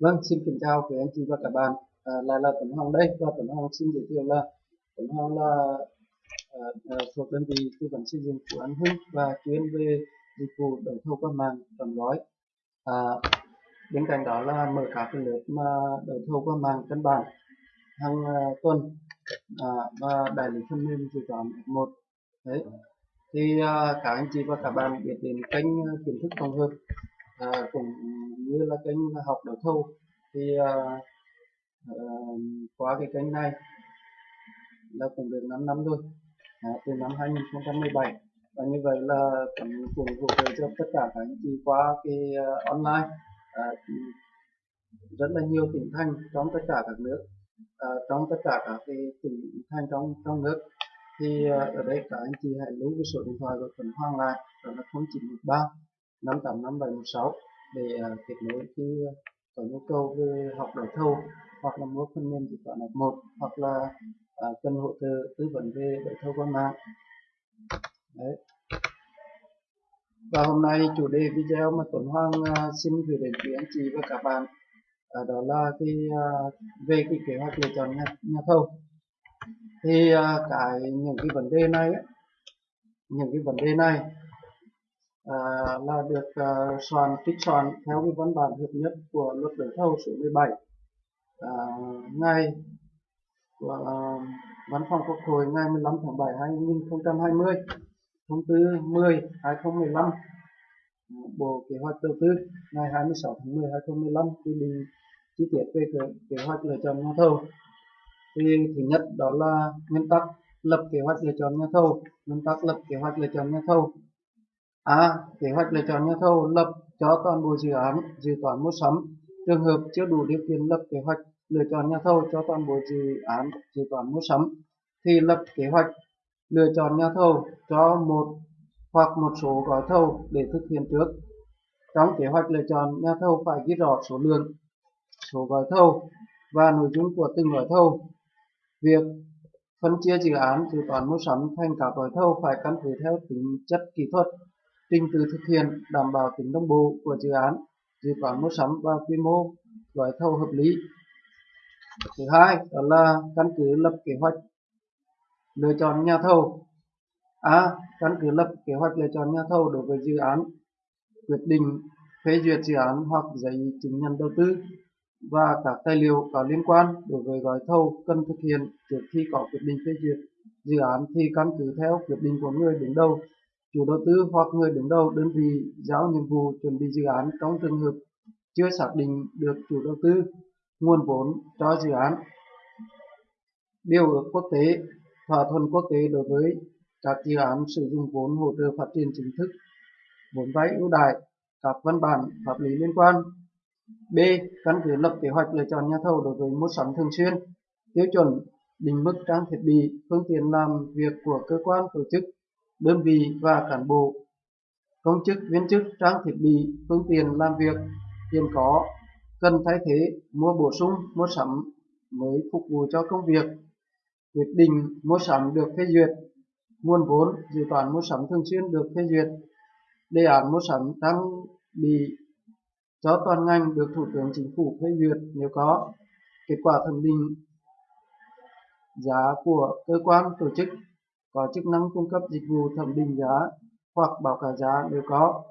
Vâng, xin kính chào quý anh chị và các bạn. À, lại là Tuấn Hoàng đây. Và Tuấn Hoàng xin giới thiệu là Tuấn Hoàng là à, à, thuộc đơn vị tư vấn xây dựng của anh Hưng và chuyên về dịch vụ đấu thầu qua mạng trọn gói. À, bên cạnh đó là mở các cái lớp mà đấu thầu qua mạng căn bản hàng uh, tuần. À, và đại lý phần mềm dự toán một. Đấy. Thì uh, các anh chị và các bạn biết đến kênh à, kiến thức tổng hợp à, cũng như là kênh học đấu thầu thì à, à, qua cái kênh này là cũng được 5 năm rồi à, từ năm 2017 và như vậy là cũng cũng hỗ trợ cho tất cả các anh chị qua cái uh, online à, rất là nhiều tỉnh thành trong tất cả các nước à, trong tất cả các cái tỉnh thành trong trong nước. Thì uh, ở đây các anh chị hãy lưu cái số điện thoại của Tuấn Hoàng lại đó là 0913 585716 để uh, kết nối khi uh, có nhu cầu về học đấu thầu hoặc là mua phần mềm dịch toán F1 hoặc là uh, cần hỗ trợ tư vấn về đấu thầu qua mạng. Đấy. Và hôm nay chủ đề video mà Tuấn Hoàng uh, xin gửi đến quý anh chị và các bạn uh, đó là cái uh, về cái kế hoạch lựa chọn nhà, nhà thầu thì uh, cái những cái vấn đề này ấy, những cái vấn đề này Ờ, là được uh, soạn trích soạn theo cái văn bản hợp nhất của luật đấu thầu số 17 à, ờ, ngày của uh, văn phòng quốc hội ngày 15 tháng 7 2020 thông tư 10 2015 Bộ Kế hoạch Đầu tư ngày 26 tháng 10 2015 quy định chi tiết về kế hoạch lựa chọn nhà thầu. Thì thứ nhất đó là nguyên tắc lập kế hoạch lựa chọn nhà thầu nguyên tắc lập kế hoạch lựa chọn nhà thầu a. kế hoạch lựa chọn nhà thầu lập cho toàn bộ dự án, dự toán mua sắm. Trường hợp chưa đủ điều kiện lập kế hoạch, lựa chọn nhà thầu cho toàn bộ dự án, dự toán mua sắm, thì lập kế hoạch lựa chọn nhà thầu cho một hoặc một số gói thầu để thực hiện trước. Trong kế hoạch lựa chọn, nhà thầu phải ghi rõ số lượng, số gói thầu và nội dung của từng gói thầu. Việc phân chia dự án, dự toán mua sắm thành các gói thầu phải căn cứ theo tính chất kỹ thuật trình tự thực hiện, đảm bảo tính đồng bộ của dự án, dự toán mua sắm và quy mô, gói thầu hợp lý. Thứ hai, đó là căn cứ lập kế hoạch, lựa chọn nhà thầu. A, căn cứ lập kế hoạch lựa chọn nhà thầu đối với dự án, quyết định phê duyệt dự án hoặc giấy chứng nhận đầu tư và các tài liệu có liên quan đối với gói thầu cần thực hiện trước khi có quyết định phê duyệt dự án thì căn cứ theo quyết định của người đứng đầu chủ đầu tư hoặc người đứng đầu đơn vị giao nhiệm vụ chuẩn bị dự án trong trường hợp chưa xác định được chủ đầu tư nguồn vốn cho dự án. Điều ước quốc tế thỏa thuận quốc tế đối với các dự án sử dụng vốn hỗ trợ phát triển chính thức vốn vay ưu đại, các văn bản pháp lý liên quan. B. Căn cứ lập kế hoạch lựa chọn nhà thầu đối với mua sắm thường xuyên. Tiêu chuẩn định mức trang thiết bị phương tiện làm việc của cơ quan tổ chức đơn vị và cán bộ, công chức, viên chức, trang thiết bị, phương tiện làm việc hiện có, cần thay thế, mua bổ sung, mua sắm mới phục vụ cho công việc. Quyết định mua sắm được phê duyệt, nguồn vốn dự toán mua sắm thường xuyên được phê duyệt, đề án mua sắm trang bị cho toàn ngành được thủ tướng chính phủ phê duyệt nếu có. Kết quả thẩm định giá của cơ quan tổ chức có chức năng cung cấp dịch vụ thẩm định giá hoặc báo cáo giá nếu có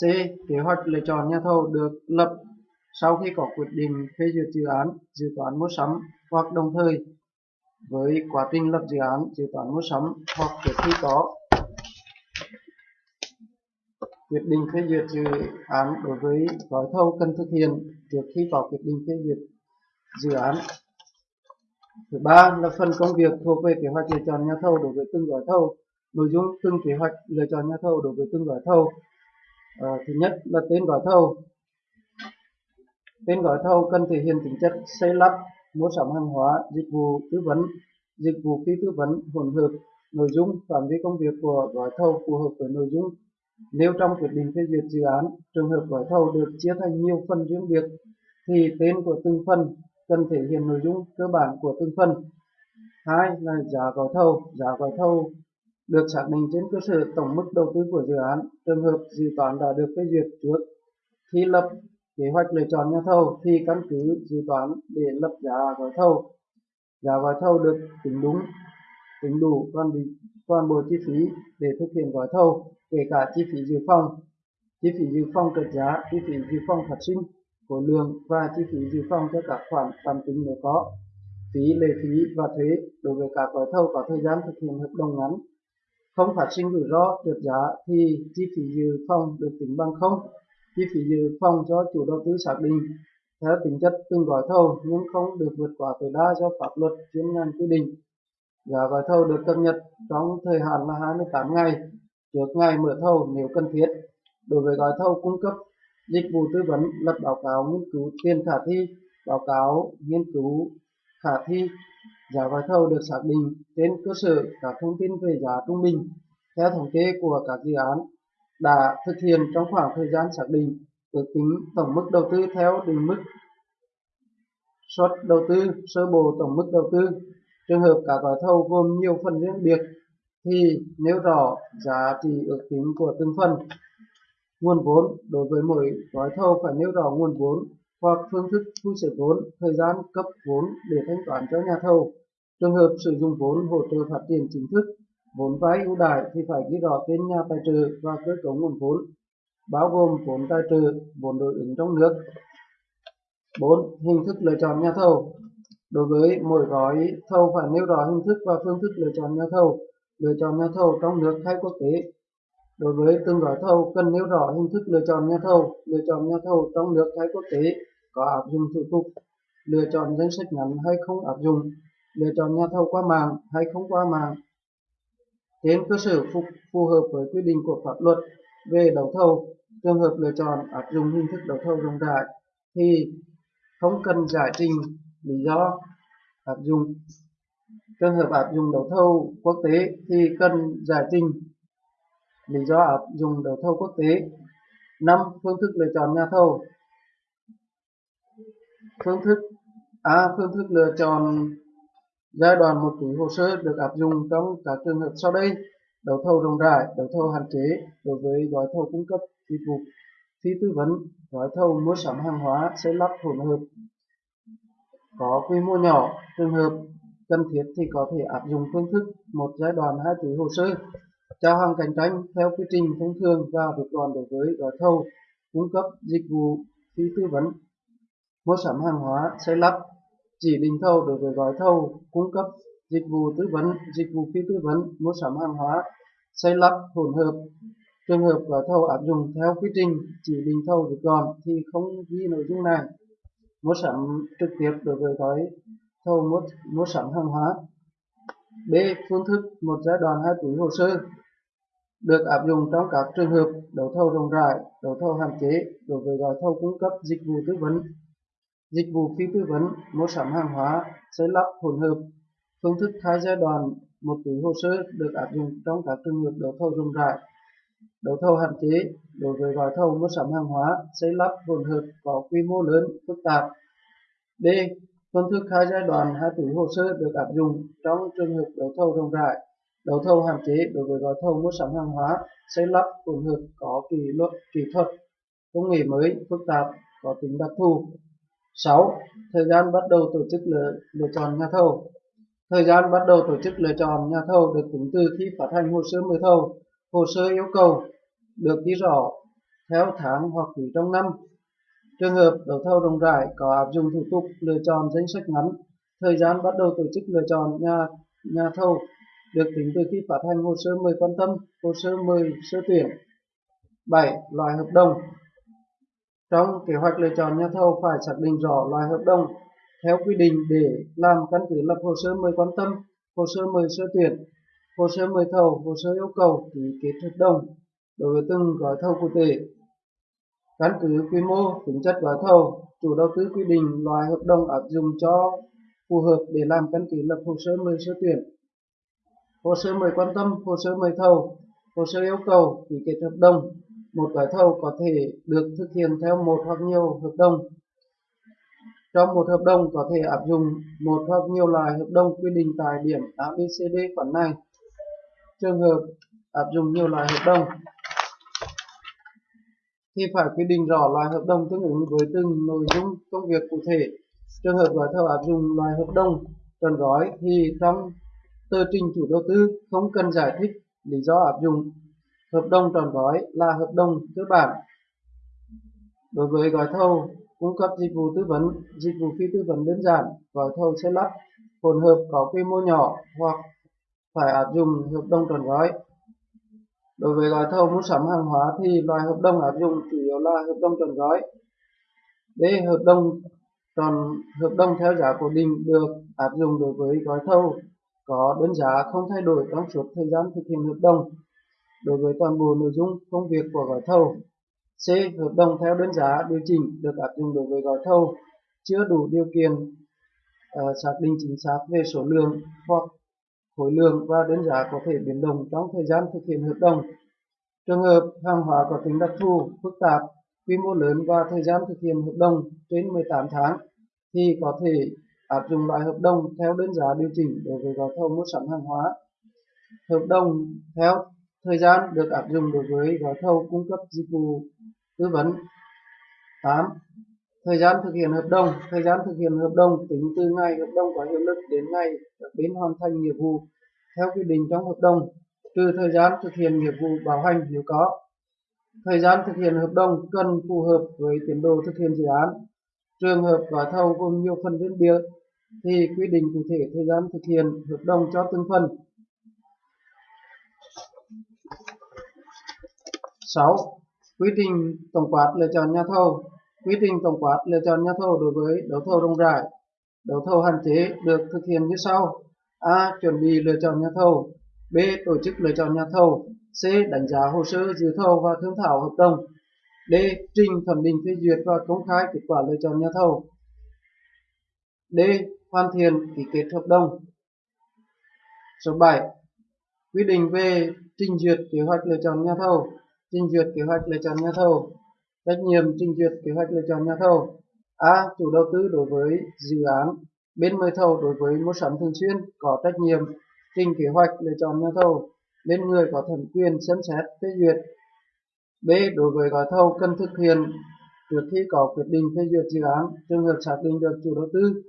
C. Kế hoạch lựa chọn nhà thầu được lập sau khi có quyết định phê duyệt dự án, dự toán mua sắm hoặc đồng thời với quá trình lập dự án, dự toán mua sắm hoặc trước khi có quyết định phê duyệt dự án đối với gói thầu cần thực hiện trước khi có quyết định phê duyệt dự án. Thứ ba là phần công việc thuộc về kế hoạch lựa chọn nhà thầu đối với từng gói thầu, nội dung từng kế hoạch lựa chọn nhà thầu đối với từng gói thầu. À, thứ nhất là tên gói thầu. Tên gói thầu cần thể hiện tính chất xây lắp, mua sắm hàng hóa, dịch vụ tư vấn, dịch vụ phi tư vấn hỗn hợp, nội dung phạm vi công việc của gói thầu phù hợp với nội dung nếu trong quyết định phê duyệt dự án, trường hợp gói thầu được chia thành nhiều phần riêng biệt, thì tên của từng phần cần thể hiện nội dung cơ bản của từng phần. Hai là giá gói thầu. Giá gói thầu được xác định trên cơ sở tổng mức đầu tư của dự án. Trường hợp dự toán đã được phê duyệt trước khi lập kế hoạch lựa chọn nhà thầu thì căn cứ dự toán để lập giá gói thầu giá gói thầu được tính đúng, tính đủ toàn bị, toàn bộ chi phí để thực hiện gói thầu, kể cả chi phí dự phòng chi phí dự phòng trượt giá, chi phí dự phòng phát sinh khối lượng và chi phí dự phòng cho các khoản tạm tính nếu có. Phí, lệ phí và thuế đối với các gói thầu có thời gian thực hiện hợp đồng ngắn. Không phát sinh rủi ro, trượt giá thì chi phí dự phòng được tính bằng không. Chi phí dự phòng cho chủ đầu tư xác định theo tính chất từng gói thầu nhưng không được vượt quá tối đa do pháp luật chuyên ngành quy định. Giá gói thầu được cập nhật trong thời hạn là 28 ngày trước ngày mở thầu nếu cần thiết. Đối với gói thầu cung cấp dịch vụ tư vấn lập báo cáo nghiên cứu tiền khả thi, báo cáo nghiên cứu khả thi. Giá gói thầu được xác định trên cơ sở các thông tin về giá trung bình. Theo thống kê của các dự án đã thực hiện trong khoảng thời gian xác định, ước tính tổng mức đầu tư theo định mức suất đầu tư, sơ bộ tổng mức đầu tư. Trường hợp các gói thầu gồm nhiều phần riêng biệt thì nêu rõ giá trị ước tính của từng phần nguồn vốn đối với mỗi gói thầu phải nêu rõ nguồn vốn hoặc phương thức thu xếp vốn thời gian cấp vốn để thanh toán cho nhà thầu trường hợp sử dụng vốn hỗ trợ phát triển chính thức vốn vay ưu đãi thì phải ghi rõ tên nhà tài trợ và cơ cấu nguồn vốn bao gồm vốn tài trợ vốn đối ứng trong nước 4. Hình thức lựa chọn nhà thầu Đối với mỗi gói thầu phải nêu rõ hình thức và phương thức lựa chọn nhà thầu, lựa chọn nhà thầu trong nước hay quốc tế. Đối với từng gói thầu cần nêu rõ hình thức lựa chọn nhà thầu, lựa chọn nhà thầu trong nước hay quốc tế, có áp dụng thủ tục, lựa chọn danh sách ngắn hay không áp dụng, lựa chọn nhà thầu qua mạng hay không qua mạng. Trên cơ sở phù, phù hợp với quy định của pháp luật về đấu thầu, trường hợp lựa chọn áp dụng hình thức đấu thầu rộng rãi thì không cần giải trình lý do áp dụng. Trường hợp áp dụng đấu thầu quốc tế thì cần giải trình lý do áp dụng đấu thầu quốc tế. Năm, phương thức lựa chọn nhà thầu. Phương thức a, phương thức lựa chọn giai đoạn một túi hồ sơ được áp dụng trong các trường hợp sau đây. Đấu thầu rộng rãi, đấu thầu hạn chế đối với gói thầu cung cấp dịch vụ phí tư vấn. Gói thầu mua sắm hàng hóa xây lắp hỗn hợp. Có quy mô nhỏ, trường hợp cần thiết thì có thể áp dụng phương thức một giai đoạn hai túi hồ sơ trao hàng cạnh tranh theo quy trình thông thường và được đoàn đối với gói thầu cung cấp dịch vụ phí tư vấn. Mua sắm hàng hóa xây lắp chỉ định thầu đối với gói thầu cung cấp dịch vụ tư vấn dịch vụ phí tư vấn mua sắm hàng hóa xây lắp hỗn hợp. Trường hợp gói thầu áp dụng theo quy trình chỉ định thầu được gọn thì không ghi nội dung này. Mua sắm trực tiếp đối với gói thầu mua, mua sắm hàng hóa. B. Phương thức một giai đoạn hai túi hồ sơ được áp dụng trong các trường hợp đấu thầu rộng rãi, đấu thầu hạn chế đối với gói thầu cung cấp dịch vụ tư vấn, dịch vụ phi tư vấn, mua sắm hàng hóa, xây lắp hỗn hợp. Phương thức hai giai đoạn một túi hồ sơ được áp dụng trong các trường hợp đấu thầu rộng rãi, đấu thầu hạn chế đối với gói thầu mua sắm hàng hóa, xây lắp hỗn hợp có quy mô lớn, phức tạp. B. Phương thức hai giai đoạn hai túi hồ sơ được áp dụng trong trường hợp đấu thầu rộng rãi, đấu thầu hạn chế đối với gói thầu mua sắm hàng hóa, xây lắp hỗn hợp có kỷ luật kỹ thuật, công nghệ mới, phức tạp, có tính đặc thù. 6. Thời gian bắt đầu tổ chức lựa, lựa chọn nhà thầu. Thời gian bắt đầu tổ chức lựa chọn nhà thầu được tính từ khi phát hành hồ sơ mời thầu. Hồ sơ yêu cầu được ghi rõ theo tháng hoặc quý trong năm. Trường hợp đấu thầu rộng rãi có áp dụng thủ tục lựa chọn danh sách ngắn, thời gian bắt đầu tổ chức lựa chọn nhà nhà thầu được tính từ khi phát hành hồ sơ mời quan tâm, hồ sơ mời sơ tuyển. 7. Loại hợp đồng Trong kế hoạch lựa chọn nhà thầu phải xác định rõ loại hợp đồng theo quy định để làm căn cứ lập hồ sơ mời quan tâm, hồ sơ mời sơ tuyển, hồ sơ mời thầu, hồ sơ yêu cầu ký kết hợp đồng đối với từng gói thầu cụ thể. Căn cứ quy mô, tính chất gói thầu, chủ đầu tư quy định loại hợp đồng áp dụng cho phù hợp để làm căn cứ lập hồ sơ mời sơ tuyển. Hồ sơ mời quan tâm, hồ sơ mời thầu, hồ sơ yêu cầu ký kết hợp đồng. Một gói thầu có thể được thực hiện theo một hoặc nhiều hợp đồng. Trong một hợp đồng có thể áp dụng một hoặc nhiều loại hợp đồng quy định tại điểm ABCD khoản này. Trường hợp áp dụng nhiều loại hợp đồng thì phải quy định rõ loại hợp đồng tương ứng với từng nội dung công việc cụ thể. Trường hợp gói thầu áp dụng loại hợp đồng trọn gói thì trong tờ trình chủ đầu tư không cần giải thích lý do áp dụng. Hợp đồng trọn gói là hợp đồng cơ bản. Đối với gói thầu cung cấp dịch vụ tư vấn, dịch vụ phi tư vấn đơn giản, gói thầu xây lắp, hỗn hợp có quy mô nhỏ hoặc phải áp dụng hợp đồng trọn gói. Đối với gói thầu mua sắm hàng hóa thì loại hợp đồng áp dụng chủ yếu là hợp đồng trọn gói. D. Hợp đồng tròn hợp đồng theo giá cố định được áp dụng đối với gói thầu có đơn giá không thay đổi trong suốt thời gian thực hiện hợp đồng đối với toàn bộ nội dung công việc của gói thầu. C. Hợp đồng theo đơn giá điều chỉnh được áp dụng đối với gói thầu chưa đủ điều kiện uh, xác định chính xác về số lượng hoặc khối lượng và đơn giá có thể biến động trong thời gian thực hiện hợp đồng. Trường hợp hàng hóa có tính đặc thù, phức tạp, quy mô lớn và thời gian thực hiện hợp đồng trên 18 tháng thì có thể À, áp dụng loại hợp đồng theo đơn giá điều chỉnh đối với gói thầu mua sắm hàng hóa. Hợp đồng theo thời gian được áp dụng đối với gói thầu cung cấp dịch vụ tư vấn. 8. Thời gian thực hiện hợp đồng. Thời gian thực hiện hợp đồng tính từ ngày hợp đồng có hiệu lực đến ngày các bên hoàn thành nghiệp vụ theo quy định trong hợp đồng, trừ thời gian thực hiện nghiệp vụ bảo hành nếu có. Thời gian thực hiện hợp đồng cần phù hợp với tiến độ thực hiện dự án. Trường hợp gói thầu gồm nhiều phần liên biệt thì quy định cụ thể thời gian thực hiện hợp đồng cho từng phần. 6. Quy trình tổng quát lựa chọn nhà thầu Quy trình tổng quát lựa chọn nhà thầu đối với đấu thầu rộng rãi. Đấu thầu hạn chế được thực hiện như sau. A. Chuẩn bị lựa chọn nhà thầu. B. Tổ chức lựa chọn nhà thầu. C. Đánh giá hồ sơ dự thầu và thương thảo hợp đồng. D. Trình thẩm định phê duyệt và công khai kết quả lựa chọn nhà thầu. D. Hoàn thiện ký kết hợp đồng. Số 7. Quy định về trình duyệt kế hoạch lựa chọn nhà thầu. Trình duyệt kế hoạch lựa chọn nhà thầu. Trách nhiệm trình duyệt kế hoạch lựa chọn nhà thầu. A. Chủ đầu tư đối với dự án. Bên mời thầu đối với mua sắm thường xuyên có trách nhiệm trình kế hoạch lựa chọn nhà thầu lên người có thẩm quyền xem xét phê duyệt. B. Đối với gói thầu cần thực hiện trước khi có quyết định phê duyệt dự án, trường hợp xác định được chủ đầu tư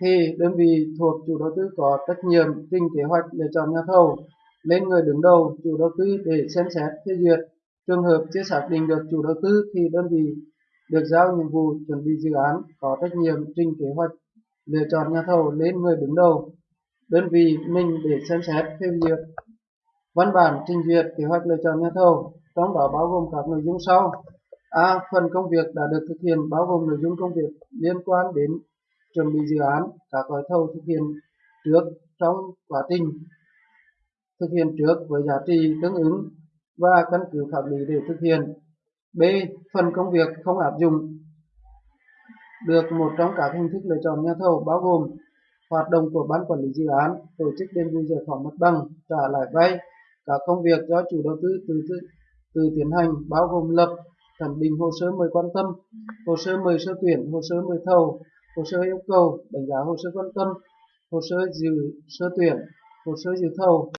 thì đơn vị thuộc chủ đầu tư có trách nhiệm trình kế hoạch lựa chọn nhà thầu lên người đứng đầu chủ đầu tư để xem xét phê duyệt. Trường hợp chưa xác định được chủ đầu tư thì đơn vị được giao nhiệm vụ chuẩn bị dự án có trách nhiệm trình kế hoạch lựa chọn nhà thầu lên người đứng đầu đơn vị mình để xem xét phê duyệt văn bản trình duyệt kế hoạch lựa chọn nhà thầu trong đó bao gồm các nội dung sau. A. Phần công việc đã được thực hiện bao gồm nội dung công việc liên quan đến chuẩn bị dự án các gói thầu thực hiện trước trong quá trình thực hiện trước với giá trị tương ứng và căn cứ pháp lý để thực hiện. B. Phần công việc không áp dụng được một trong các hình thức lựa chọn nhà thầu bao gồm hoạt động của ban quản lý dự án, tổ chức đền bù giải phóng mặt bằng, trả lại vay, các công việc do chủ đầu tư tự từ, từ tiến hành bao gồm lập, thẩm định hồ sơ mời quan tâm, hồ sơ mời sơ tuyển, hồ sơ mời thầu, hồ sơ yêu cầu, đánh giá hồ sơ quan tâm, hồ sơ dự sơ tuyển, hồ sơ dự thầu,